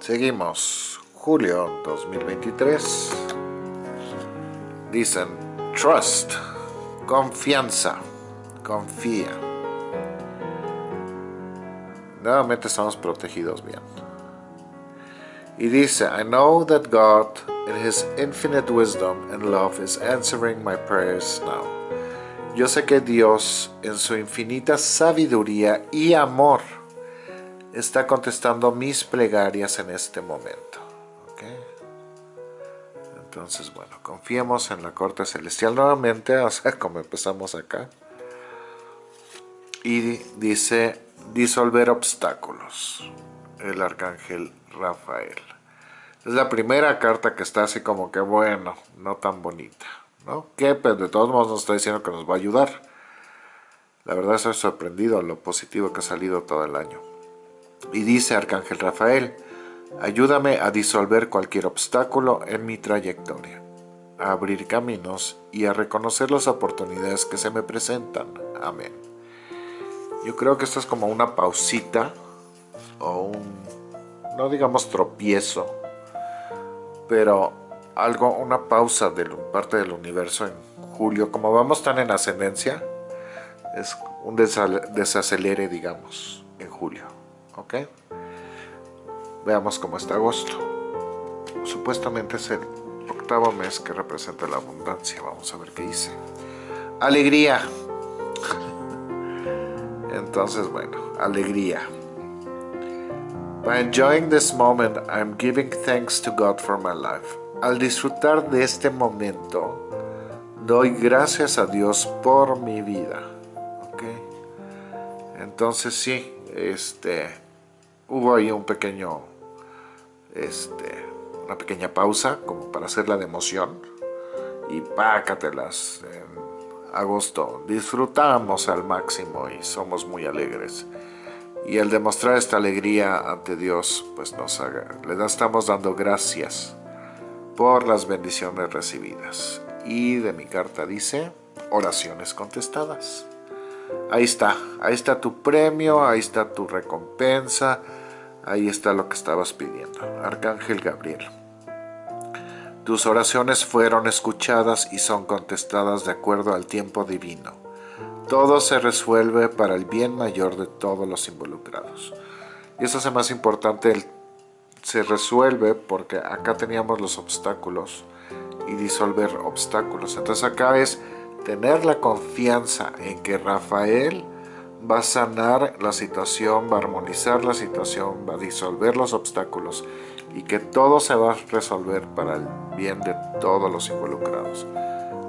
Seguimos. Julio 2023. Dicen trust, confianza, confía nuevamente estamos protegidos bien. Y dice, I know that God, in His infinite wisdom and love, is answering my prayers now. Yo sé que Dios, en su infinita sabiduría y amor, está contestando mis plegarias en este momento. Entonces, bueno, confiemos en la corte celestial nuevamente, o sea, como empezamos acá. Y dice, Disolver obstáculos. El arcángel Rafael. Es la primera carta que está así como que bueno, no tan bonita. ¿no? Que pero de todos modos nos está diciendo que nos va a ayudar. La verdad estoy sorprendido a lo positivo que ha salido todo el año. Y dice Arcángel Rafael, ayúdame a disolver cualquier obstáculo en mi trayectoria, a abrir caminos y a reconocer las oportunidades que se me presentan. Amén. Yo creo que esto es como una pausita o un, no digamos tropiezo, pero algo, una pausa de parte del universo en julio. Como vamos tan en ascendencia, es un desacelere, digamos, en julio. ¿Ok? Veamos cómo está agosto. Supuestamente es el octavo mes que representa la abundancia. Vamos a ver qué dice. Alegría. Entonces, bueno, alegría. By enjoying this moment, I'm giving thanks to God for my life. Al disfrutar de este momento, doy gracias a Dios por mi vida. Entonces sí, este, hubo ahí un pequeño, este, una pequeña pausa como para hacerla de emoción y pácatelas en agosto. Disfrutamos al máximo y somos muy alegres. Y al demostrar esta alegría ante Dios, pues nos haga, le estamos dando gracias por las bendiciones recibidas. Y de mi carta dice, oraciones contestadas. Ahí está, ahí está tu premio, ahí está tu recompensa, ahí está lo que estabas pidiendo. Arcángel Gabriel. Tus oraciones fueron escuchadas y son contestadas de acuerdo al tiempo divino. Todo se resuelve para el bien mayor de todos los involucrados. Y eso es más importante, el, se resuelve porque acá teníamos los obstáculos y disolver obstáculos. Entonces acá es tener la confianza en que Rafael va a sanar la situación, va a armonizar la situación, va a disolver los obstáculos y que todo se va a resolver para el bien de todos los involucrados.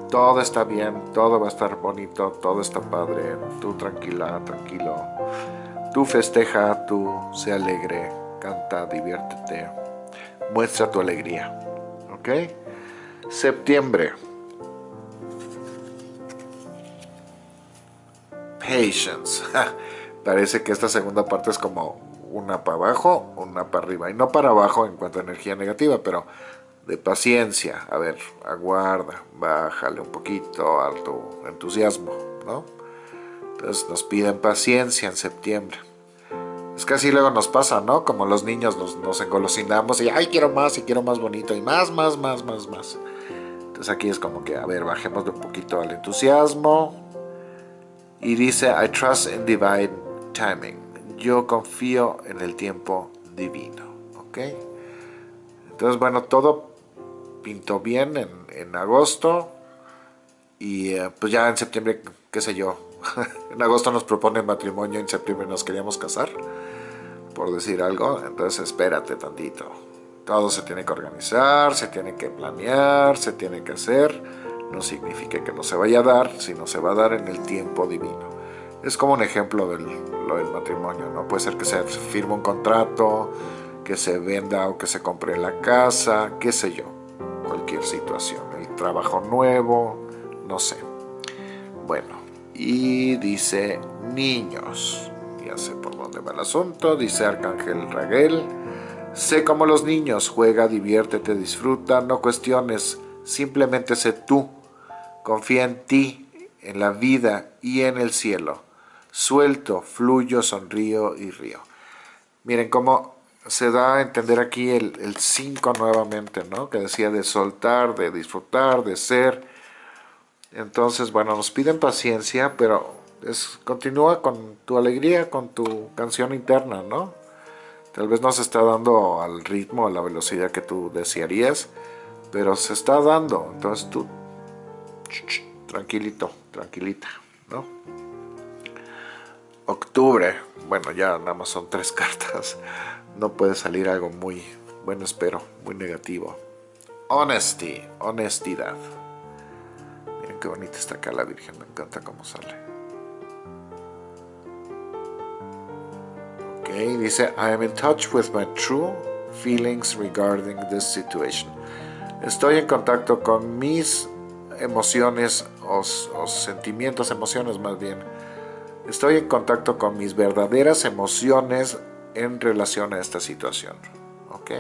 Todo está bien, todo va a estar bonito, todo está padre, tú tranquila, tranquilo, tú festeja, tú sé alegre, canta, diviértete, muestra tu alegría, ¿ok? Septiembre. Patience. Parece que esta segunda parte es como una para abajo, una para arriba. Y no para abajo en cuanto a energía negativa, pero de paciencia. A ver, aguarda, bájale un poquito a tu entusiasmo, ¿no? Entonces nos piden paciencia en septiembre. Es que así luego nos pasa, ¿no? Como los niños nos, nos engolosinamos y ¡ay, quiero más y quiero más bonito! Y más, más, más, más, más. Entonces aquí es como que, a ver, bajemos un poquito al entusiasmo. Y dice, I trust in divine timing. Yo confío en el tiempo divino. ¿Ok? Entonces, bueno, todo pintó bien en, en agosto. Y eh, pues ya en septiembre, qué sé yo. en agosto nos proponen matrimonio, en septiembre nos queríamos casar. Por decir algo. Entonces espérate tantito todo se tiene que organizar, se tiene que planear, se tiene que hacer. No significa que no se vaya a dar, sino se va a dar en el tiempo divino. Es como un ejemplo del, lo del matrimonio, ¿no? Puede ser que se firme un contrato, que se venda o que se compre la casa, qué sé yo, cualquier situación. El trabajo nuevo, no sé. Bueno, y dice niños. Ya sé por dónde va el asunto, dice Arcángel Raguel Sé como los niños, juega, diviértete, disfruta, no cuestiones, simplemente sé tú. Confía en ti, en la vida y en el cielo. Suelto, fluyo, sonrío y río. Miren cómo se da a entender aquí el 5 nuevamente, ¿no? Que decía de soltar, de disfrutar, de ser. Entonces, bueno, nos piden paciencia, pero es, continúa con tu alegría, con tu canción interna, ¿no? Tal vez no se está dando al ritmo, a la velocidad que tú desearías, pero se está dando. Entonces tú, tranquilito, tranquilita, ¿no? Octubre, bueno, ya nada más son tres cartas. No puede salir algo muy, bueno, espero, muy negativo. Honesty, honestidad. Miren qué bonita está acá la Virgen, me encanta cómo sale. dice, I am in touch with my true feelings regarding this situation. Estoy en contacto con mis emociones o, sentimientos, emociones más bien. Estoy en contacto con mis verdaderas emociones en relación a esta situación. ¿Ok?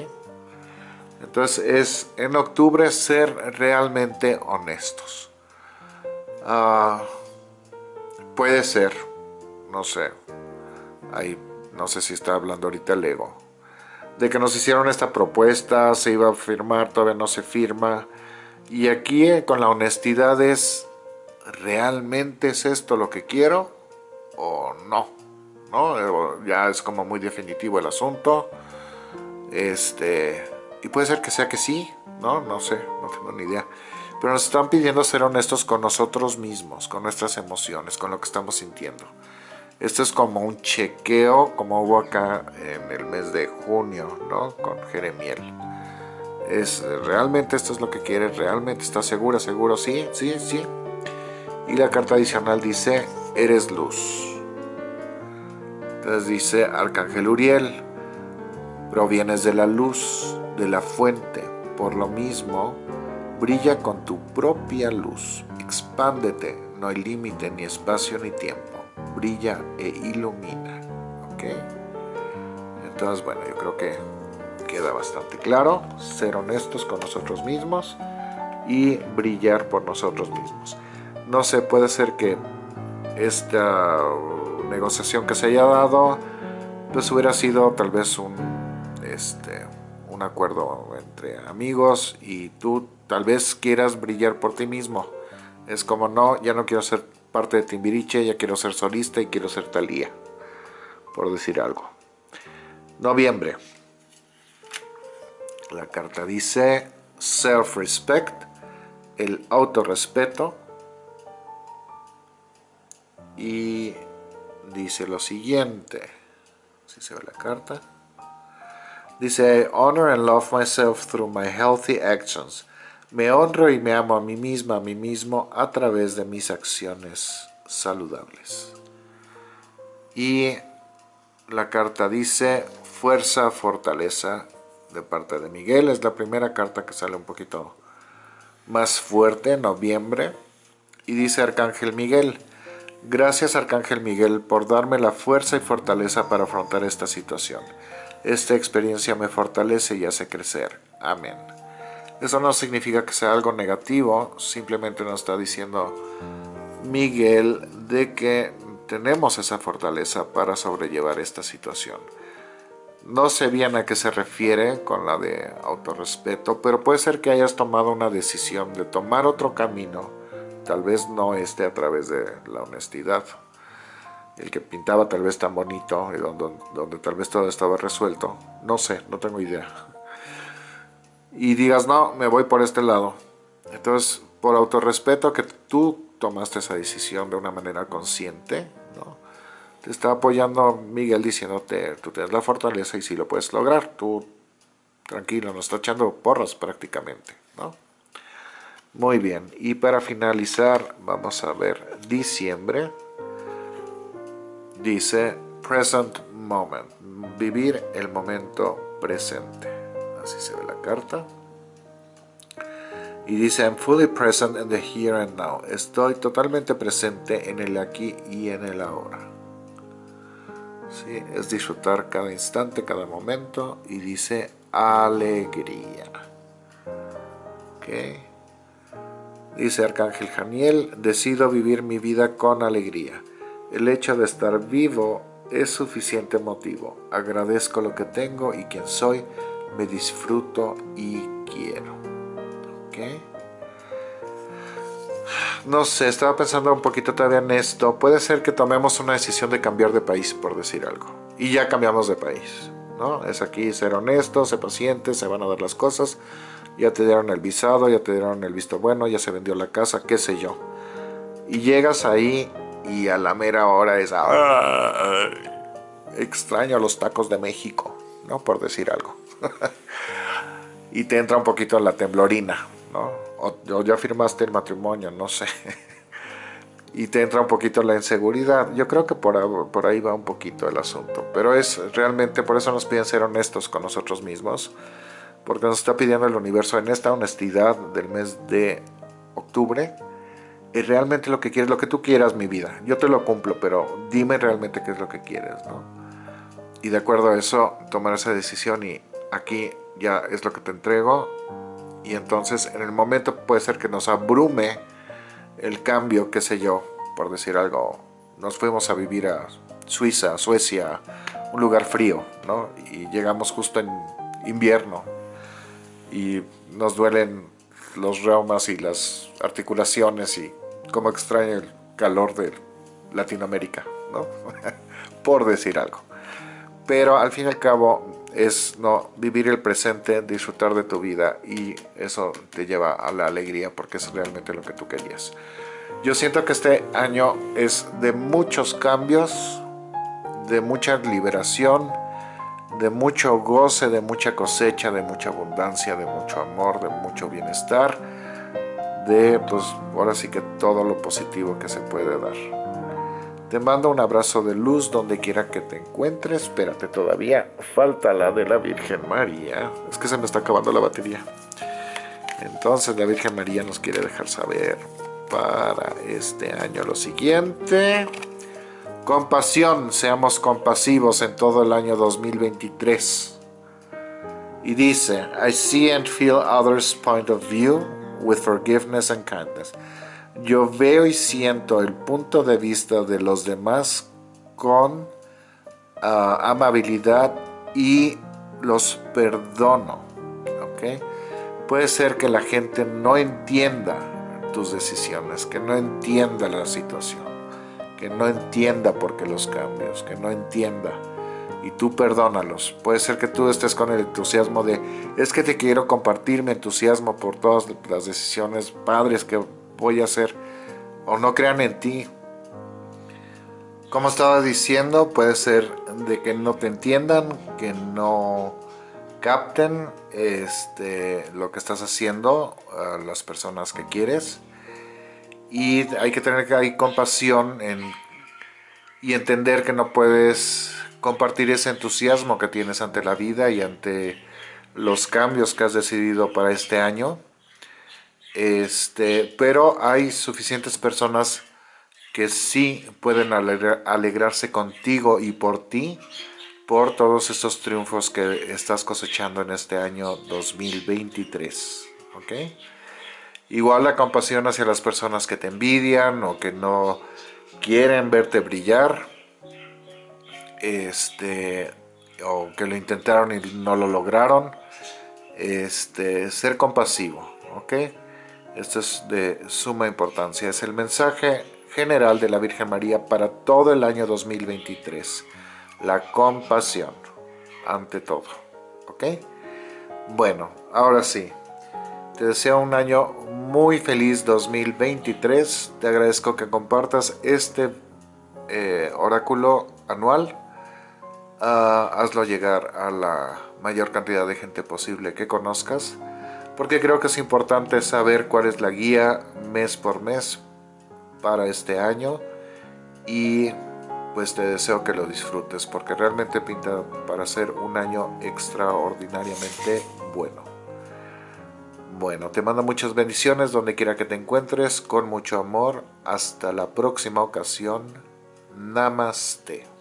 Entonces es en octubre ser realmente honestos. Ah, puede ser, no sé, hay no sé si está hablando ahorita el ego, de que nos hicieron esta propuesta, se iba a firmar, todavía no se firma, y aquí eh, con la honestidad es, ¿realmente es esto lo que quiero o no? ¿No? Ya es como muy definitivo el asunto. Este, y puede ser que sea que sí, ¿no? No sé, no tengo ni idea. Pero nos están pidiendo ser honestos con nosotros mismos, con nuestras emociones, con lo que estamos sintiendo. Esto es como un chequeo, como hubo acá en el mes de junio, ¿no? Con Jeremiel. Es, ¿Realmente esto es lo que quieres? ¿Realmente estás segura, seguro? Sí, sí, sí. Y la carta adicional dice, eres luz. Entonces dice Arcángel Uriel, provienes de la luz, de la fuente. Por lo mismo, brilla con tu propia luz. Expándete, no hay límite, ni espacio, ni tiempo brilla e ilumina. ¿Ok? Entonces, bueno, yo creo que queda bastante claro. Ser honestos con nosotros mismos y brillar por nosotros mismos. No sé, puede ser que esta negociación que se haya dado, pues hubiera sido tal vez un, este, un acuerdo entre amigos y tú tal vez quieras brillar por ti mismo. Es como, no, ya no quiero ser parte de Timbiriche, ya quiero ser solista y quiero ser Talía, por decir algo. Noviembre. La carta dice self-respect, el autorrespeto. Y dice lo siguiente, si se ve la carta. Dice, honor and love myself through my healthy actions me honro y me amo a mí misma, a mí mismo, a través de mis acciones saludables. Y la carta dice fuerza, fortaleza de parte de Miguel. Es la primera carta que sale un poquito más fuerte en noviembre. Y dice Arcángel Miguel, gracias Arcángel Miguel por darme la fuerza y fortaleza para afrontar esta situación. Esta experiencia me fortalece y hace crecer. Amén. Eso no significa que sea algo negativo, simplemente nos está diciendo Miguel de que tenemos esa fortaleza para sobrellevar esta situación. No sé bien a qué se refiere con la de autorrespeto, pero puede ser que hayas tomado una decisión de tomar otro camino, tal vez no esté a través de la honestidad. El que pintaba tal vez tan bonito y donde, tal vez todo estaba resuelto. No sé, no tengo idea y digas, no, me voy por este lado. Entonces, por autorrespeto que tú tomaste esa decisión de una manera consciente. Te está apoyando Miguel diciéndote, tú tienes la fortaleza y si lo puedes lograr, tú tranquilo, nos está echando porras prácticamente. ¿no? Muy bien, y para finalizar vamos a ver diciembre, dice present moment, vivir el momento presente así se ve la carta. Y dice, I'm fully present in the here and now. Estoy totalmente presente en el aquí y en el ahora. Es disfrutar cada instante, cada momento. Y dice, alegría. ¿Okay? Dice Arcángel Janiel, decido vivir mi vida con alegría. El hecho de estar vivo es suficiente motivo. Agradezco lo que tengo y quien soy me disfruto y quiero. ¿Ok? No sé, estaba pensando un poquito todavía en esto. Puede ser que tomemos una decisión de cambiar de país, por decir algo. Y ya cambiamos de país. ¿no? Es aquí ser honesto, ser paciente, se van a dar las cosas. Ya te dieron el visado, ya te dieron el visto bueno, ya se vendió la casa, qué sé yo. Y llegas ahí y a la mera hora es... extraño los tacos de México, ¿no? Por decir algo. y te entra un poquito la temblorina, ¿no? O, ya firmaste el matrimonio, no sé. y te entra un poquito la inseguridad. Yo creo que por, por ahí va un poquito el asunto. Pero es realmente, por eso nos piden ser honestos con nosotros mismos. Porque nos está pidiendo el universo en esta honestidad del mes de octubre. Es realmente lo que quieres, lo que tú quieras, mi vida. Yo te lo cumplo, pero dime realmente qué es lo que quieres, ¿no? Y de acuerdo a eso, tomar esa decisión y aquí ya es lo que te entrego y entonces en el momento puede ser que nos abrume el cambio, qué sé yo, por decir algo, nos fuimos a vivir a Suiza, Suecia, un lugar frío, ¿no? Y llegamos justo en invierno y nos duelen los reumas y las articulaciones y como extraño el calor de Latinoamérica, ¿no? por decir algo. Pero al fin y al cabo es no vivir el presente, disfrutar de tu vida y eso te lleva a la alegría porque es realmente lo que tú querías. Yo siento que este año es de muchos cambios, de mucha liberación, de mucho goce, de mucha cosecha, de mucha abundancia, de mucho amor, de mucho bienestar, de pues ahora sí que todo lo positivo que se puede dar. Te mando un abrazo de luz donde quiera que te encuentres. Espérate todavía. Falta la de la Virgen María. Es que se me está acabando la batería. Entonces la Virgen María nos quiere dejar saber para este año lo siguiente. Compasión. Seamos compasivos en todo el año 2023. Y dice, I see and feel others' point of view with forgiveness and kindness. Yo veo y siento el punto de vista de los demás con ah, amabilidad y los perdono. Puede ser que la gente no entienda tus decisiones, que no entienda la situación, que no entienda por qué los cambios, que no entienda y tú perdónalos. Puede ser que tú estés con el entusiasmo de, es que te quiero compartir mi entusiasmo por todas las decisiones padres que voy a hacer o no crean en ti. Como estaba diciendo, puede ser de que no te entiendan, que no capten este, lo que estás haciendo a las personas que quieres. Y hay que tener ahí compasión en, y entender que no puedes compartir ese entusiasmo que tienes ante la vida y ante los cambios que has decidido para este año este, pero hay suficientes personas que sí pueden alegrarse contigo y por ti por todos estos triunfos que estás cosechando en este año 2023. ¿ok? Igual la compasión hacia las personas que te envidian o que no quieren verte brillar. Este, o que lo intentaron y no lo lograron. Este, ser compasivo, ¿ok? Esto es de suma importancia. Es el mensaje general de la Virgen María para todo el año 2023. La compasión, ante todo. ¿Ok? Bueno, ahora sí. Te deseo un año muy feliz 2023. Te agradezco que compartas este eh, oráculo anual. Ah, hazlo llegar a la mayor cantidad de gente posible que conozcas porque creo que es importante saber cuál es la guía mes por mes para este año y pues te deseo que lo disfrutes porque realmente pinta para ser un año extraordinariamente bueno. Bueno, te mando muchas bendiciones donde quiera que te encuentres, con mucho amor. Hasta la próxima ocasión. Namaste.